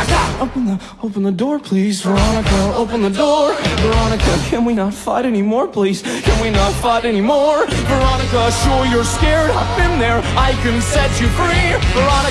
Veronica! Open the, open the door, please. Veronica, open the door. Veronica, can we not fight anymore, please? Can we not fight anymore? Veronica, sure you're scared. I've been there. I can set you free. Veronica.